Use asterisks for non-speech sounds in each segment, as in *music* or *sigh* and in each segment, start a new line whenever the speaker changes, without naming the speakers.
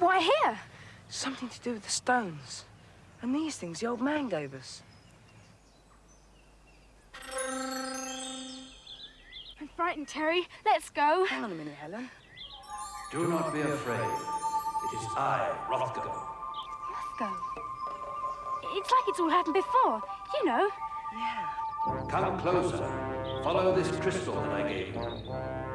Why here?
Something to do with the stones. And these things the old man gave us.
I'm frightened, Terry. Let's go.
Hang on a minute, Helen.
Do not be afraid. It is I, Rothgo.
Let's go. It's like it's all happened before. You know.
Yeah.
Come closer. Follow this crystal that I gave you.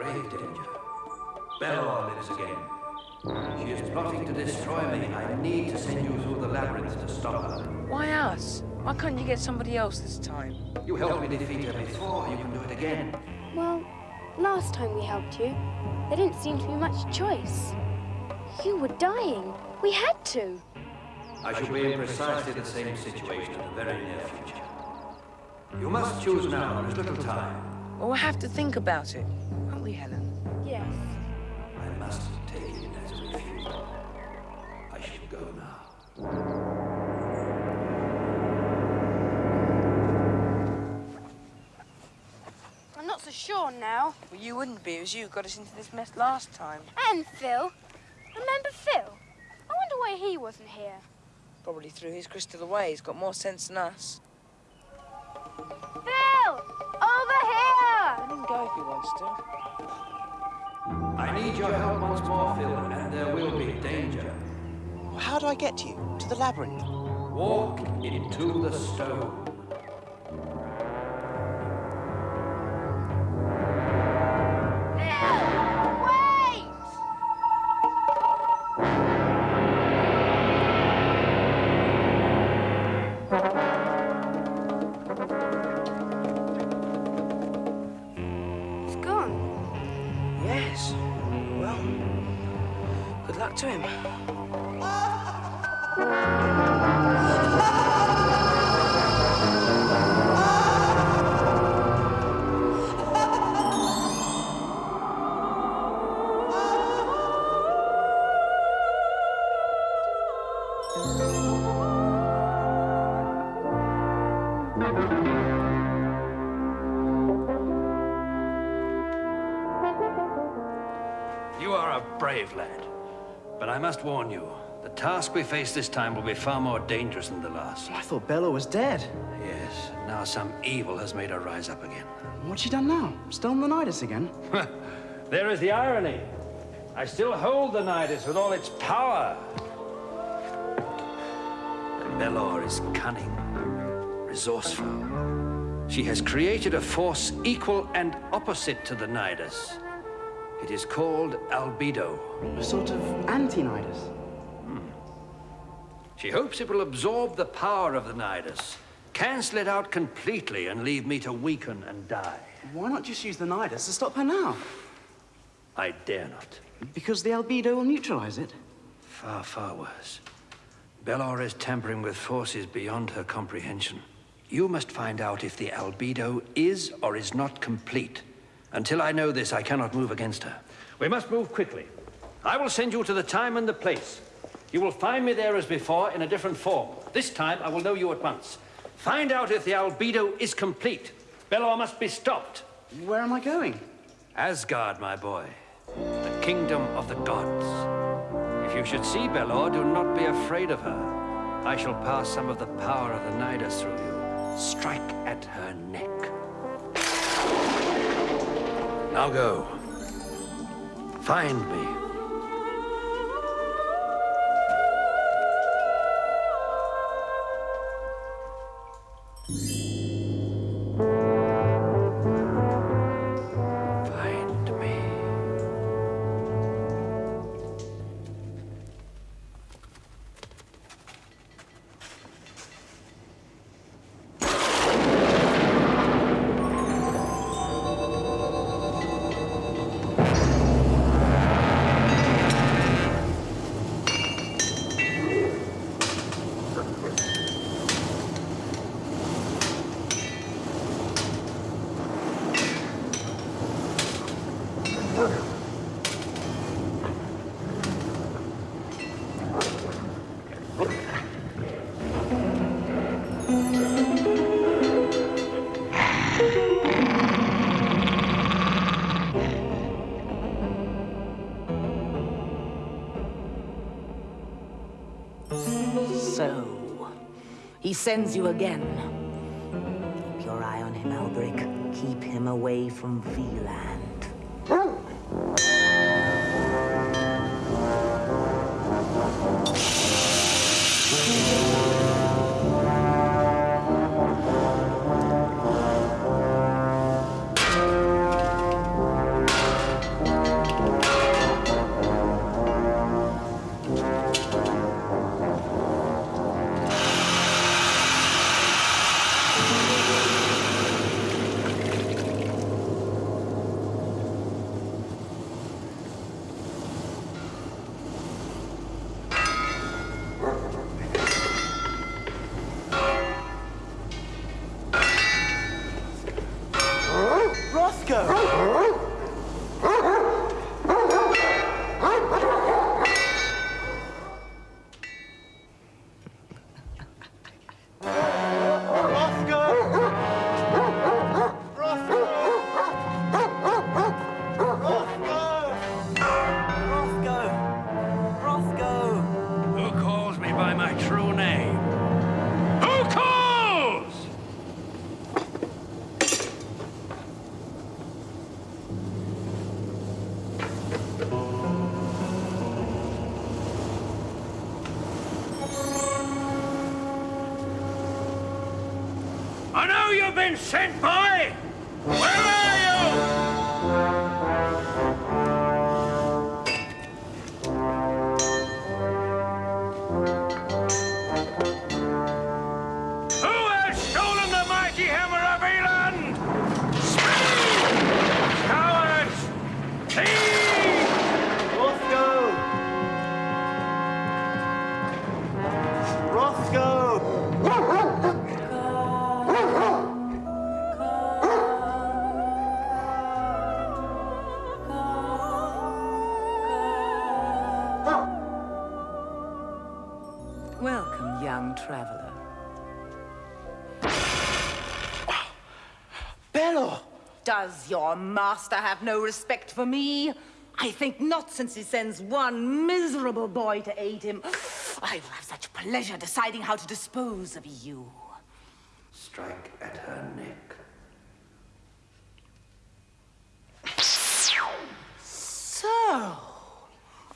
Grave danger. Belor lives again. She is plotting to destroy me. I need to send you through the labyrinth to stop her.
Why us? Why can't you get somebody else this time?
You helped me defeat her before. You can do it again.
Well, last time we helped you, there didn't seem to be much choice. You were dying. We had to.
I shall be in precisely the same situation in the very near future. You must choose now. There is little time.
Well, we'll have to think about it. Won't Helen?
Yes.
I must take it as a refusal. I shall go now.
I'm not so sure now.
Well, you wouldn't be. as you got us into this mess last time.
And Phil. Remember Phil? I wonder why he wasn't here.
Probably threw his crystal away. He's got more sense than us.
Phil!
He wants to.
I need your help once more, Phil, and there will be danger.
How do I get to you? To the labyrinth?
Walk into the stone.
Luck to him.
Must warn you, the task we face this time will be far more dangerous than the last.
I thought Belor was dead.
Yes, now some evil has made her rise up again.
What's she done now? Stolen the Nidus again?
there is the irony. I still hold the Nidus with all its power. And Belor is cunning, resourceful. She has created a force equal and opposite to the Nidus. It is called Albedo.
A sort of anti-Nidus. Hmm.
She hopes it will absorb the power of the Nidus, cancel it out completely, and leave me to weaken and die.
Why not just use the Nidus to stop her now?
I dare not.
Because the albedo will neutralize it.
Far, far worse. Belor is tampering with forces beyond her comprehension. You must find out if the albedo is or is not complete. Until I know this, I cannot move against her. We must move quickly. I will send you to the time and the place. You will find me there as before in a different form. This time, I will know you at once. Find out if the albedo is complete. Belor must be stopped.
Where am I going?
Asgard, my boy. The kingdom of the gods. If you should see Belor, do not be afraid of her. I shall pass some of the power of the Nidus through you. Strike at her neck. Now go. Find me.
So, he sends you again. Keep your eye on him, Alberic. Keep him away from Wieland.
Rothgo!
Does your master have no respect for me? I think not, since he sends one miserable boy to aid him. I will have such pleasure deciding how to dispose of you.
Strike at her neck.
So...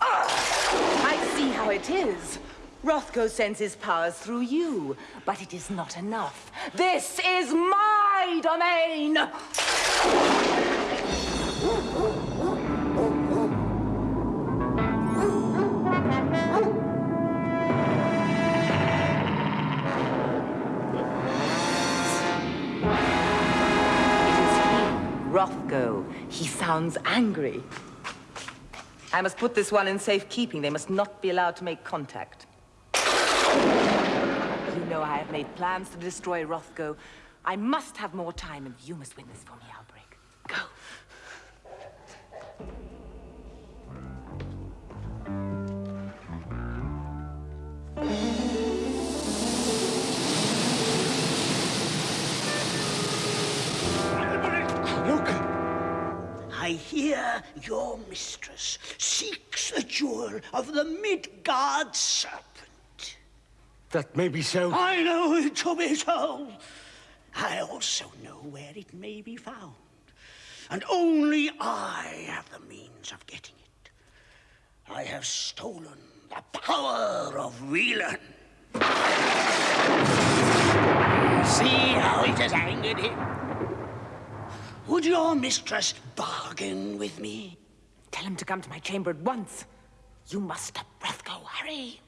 I see how it is. Rothgo sends his powers through you, but it is not enough. This is my domain! Rothgo. He sounds angry. I must put this one in safekeeping. They must not be allowed to make contact. You know I have made plans to destroy Rothgo. I must have more time, and you must win this for me!
I hear your mistress seeks a jewel of the Midgard serpent.
That may be so.
I know it to be so. I also know where it may be found. And only I have the means of getting it. I have stolen the power of Wieland. See how it has angered him? Would your mistress bargain with me?
Tell him to come to my chamber at once. You must stop Rothgo. Hurry.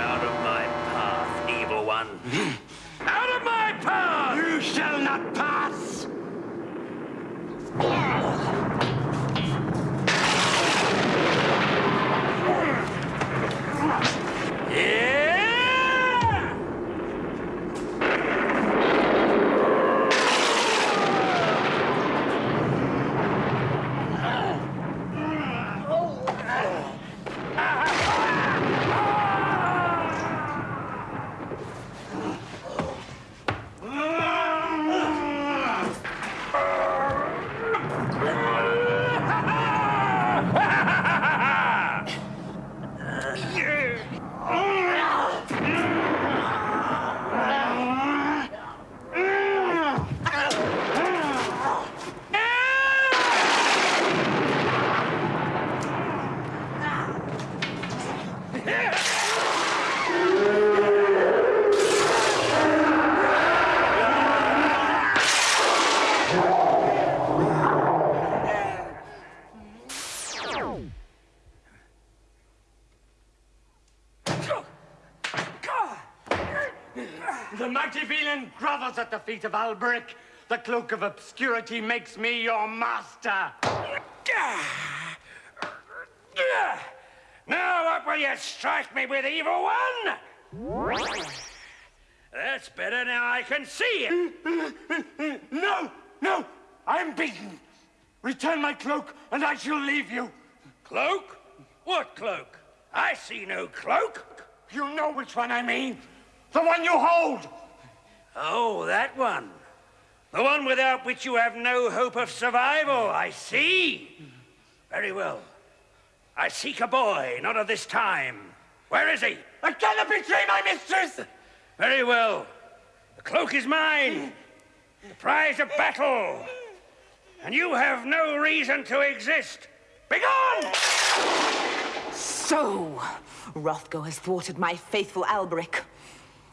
Out of my path, evil one. *laughs* Out of my path!
You shall not pass!
Yeah!
The mighty Wieland grovels at the feet of Alberic. The cloak of obscurity makes me your master.
Now what will you strike me with, evil one? That's better now I can see it.
No, no, I'm beaten. Return my cloak and I shall leave you.
Cloak? What cloak? I see no cloak.
You know which one I mean. The one you hold.
Oh, that one. The one without which you have no hope of survival, I see. Very well. I seek a boy, not of this time. Where is he?
I cannot betray my mistress.
Very well. The cloak is mine. The prize of battle. And you have no reason to exist. Begone!
So, Rothgo has thwarted my faithful Alberic.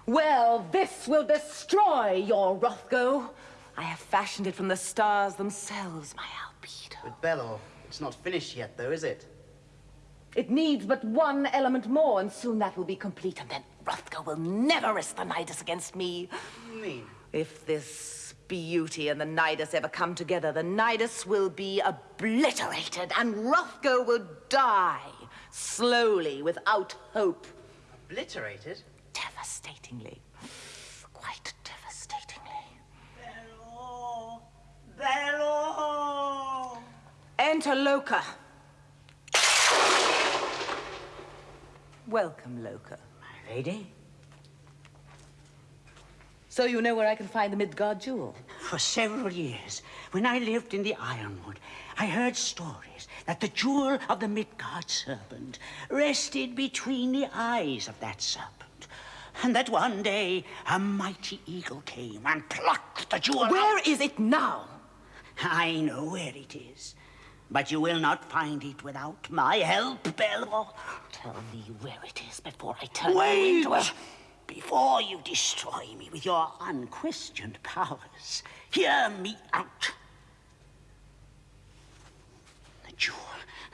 Well, this will destroy your Rothgo. I have fashioned it from the stars themselves, my albedo.
But Belor, it's not finished yet, though, is it?
It needs but one element more, and soon that will be complete, and then Rothgo will never risk the Nidus against me.
Mean?
If this beauty and the Nidus ever come together, the Nidus will be obliterated, and Rothgo will die, slowly, without hope.
Obliterated?
Devastatingly. Quite devastatingly.
Bello! Bello!
Enter Loka. Welcome, Loka.
My lady,
So you know where I can find the Midgard jewel?
for several years, when I lived in the Ironwood, I heard stories that the jewel of the Midgard serpent rested between the eyes of that serpent. And that one day a mighty eagle came and plucked the jewel.
Where
out.
is it now?
I know where it is. But you will not find it without my help, Belor. Tell me where it is before I turn
Wait!
you into a... Before you destroy me with your unquestioned powers, hear me out. The jewel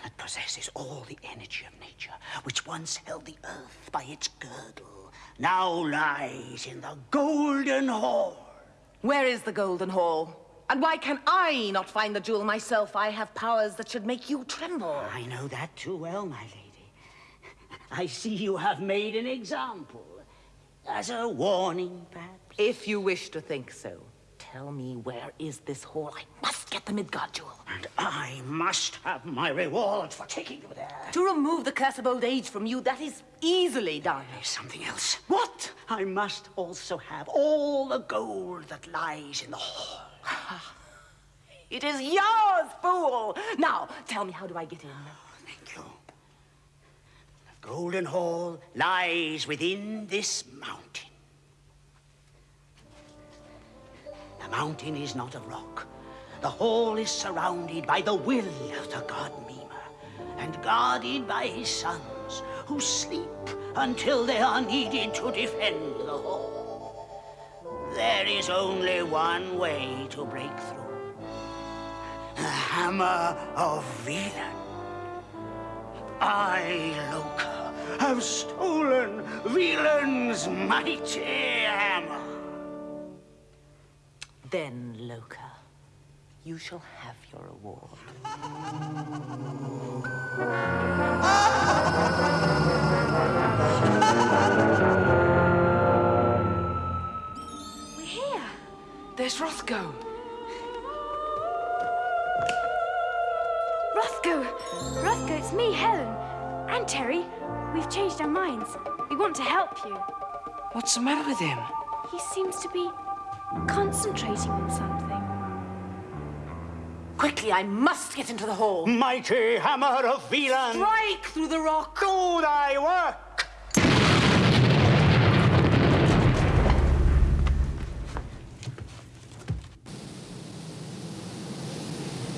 that possesses all the energy of nature, which once held the earth by its girdle, now lies in the Golden Hall.
Where is the Golden Hall? And why can I not find the jewel myself? I have powers that should make you tremble.
I know that too well, my lady. I see you have made an example. As a warning, perhaps.
If you wish to think so, tell me where is this hall? I must get the Midgard jewel.
And I must have my reward for taking you there.
To remove the curse of old age from you, that is easily done.
There's something else.
What?
I must also have all the gold that lies in the hall. *laughs*
It is yours, fool! Now, tell me, how do I get in?
Oh, thank you. The Golden Hall lies within this mountain. The mountain is not a rock. The hall is surrounded by the will of the god Mima and guarded by his sons who sleep until they are needed to defend the hall. There is only one way to break through. The hammer of Wieland. I, Loka, have stolen Wieland's mighty hammer.
Then, Loka, you shall have your reward.
We're here.
There's Rothgo.
Rothgo! Rothgo, it's me, Helen. And Terry. We've changed our minds. We want to help you.
What's the matter with him?
He seems to be concentrating on something.
Quickly, I must get into the hall.
Mighty hammer of Wieland.
Strike through the rock.
Do thy work.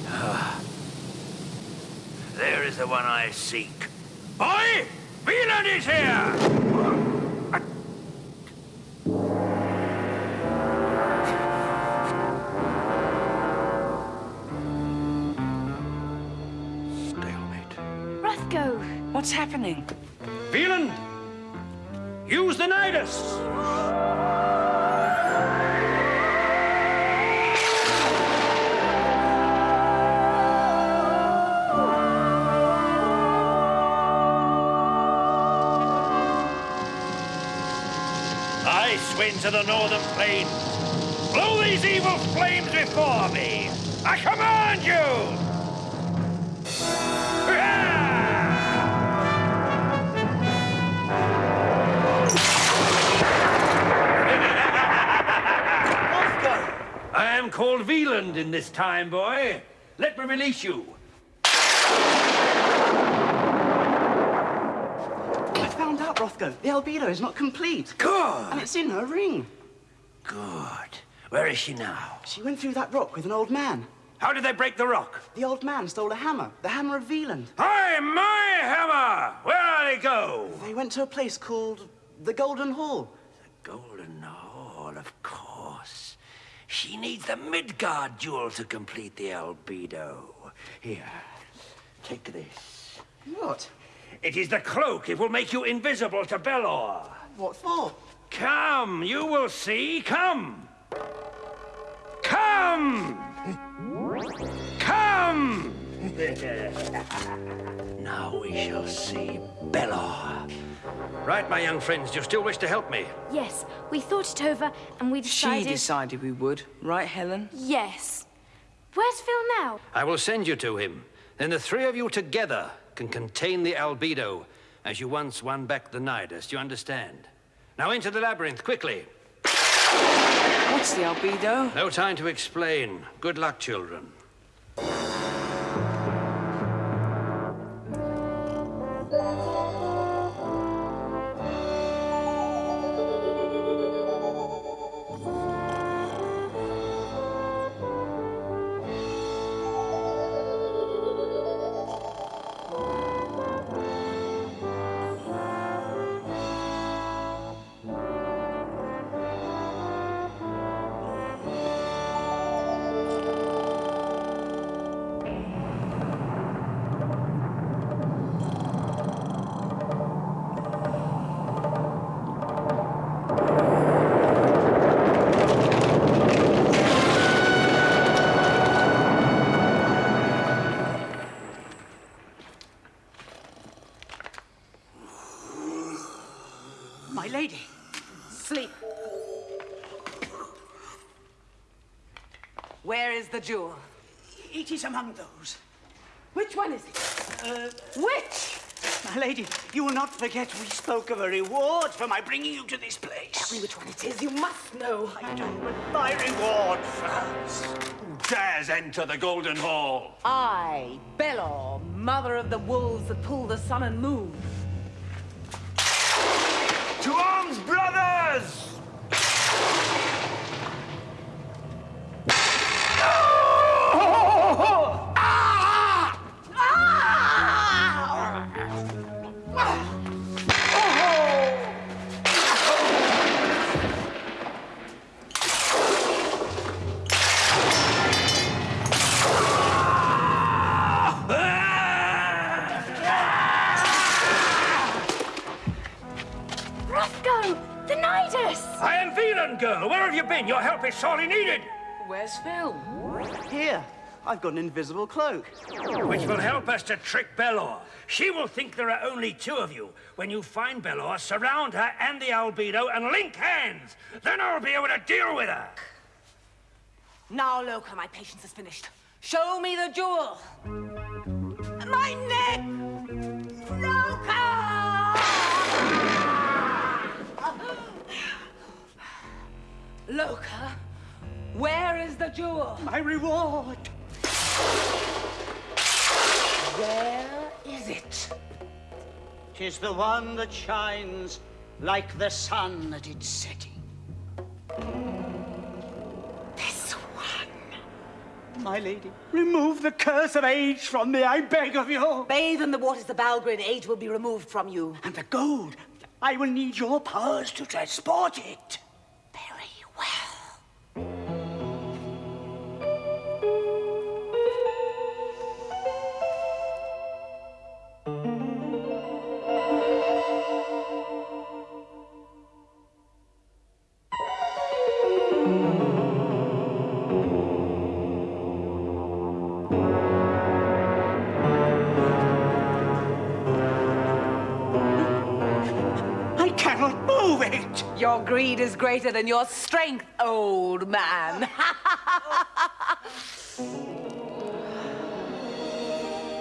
Ah.
There is the one I seek. Boy! Wieland is here!
What's happening?
Wieland! Use the Nidus! Of the northern plains, blow these evil flames before me! I command you! Called Wieland in this time, boy. Let me release you.
I found out, Rothgo. The albedo is not complete.
Good.
And it's in her ring.
Good. Where is she now?
She went through that rock with an old man.
How did they break the rock?
The old man stole a hammer, the hammer of Wieland.
Hi, my hammer! Where did it go?
They went to a place called the Golden Hall.
The Golden Hall, of course. She needs the Midgard jewel to complete the albedo. Here, take this.
What?
It is the cloak. It will make you invisible to Belor.
What for?
Come, you will see. Come. Come! Come! *laughs* now we shall see Belor. Right, my young friends, do you still wish to help me?
Yes, we thought it over and we decided...
She
decided.
decided we would, right, Helen?
Yes. Where's Phil now?
I will send you to him. Then the three of you together can contain the albedo
as you once won back the Nidus, you understand? Now into the labyrinth, quickly.
What's the albedo?
No time to explain. Good luck, children.
Lady.
Sleep. Where is the jewel?
It is among those.
Which one is it? Uh, which?
My lady, you will not forget we spoke of a reward for my bringing you to this place.
Tell me which one it is. You must know.
I do, but my reward first.
Who dares enter the Golden Hall?
I, Belor, mother of the wolves that pull the sun and moon.
To arms, brothers! Been? Your help is sorely needed.
Where's Phil?
Here, I've got an invisible cloak.
Which will help us to trick Belor. She will think there are only two of you. When you find Belor, surround her and the albedo and link hands. Then I'll be able to deal with her.
Now, Loka, my patience is finished. Show me the jewel. My neck! Loka, where is the jewel?
My reward.
Where is it?
Tis the one that shines like the sun at its setting.
This one.
My lady, remove the curse of age from me, I beg of you.
Bathe in the waters of Balgrin, age will be removed from you.
And the gold, I will need your powers to transport it.
Your greed is greater than your strength, old man. *laughs*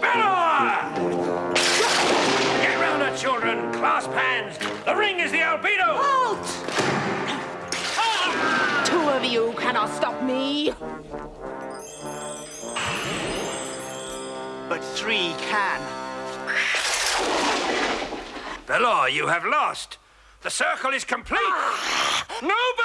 Belor! Get round her, children. Clasp hands. The ring is the albedo.
Halt! Two of you cannot stop me.
But three can.
Belor, you have lost. The circle is complete. *gasps* No, Belor!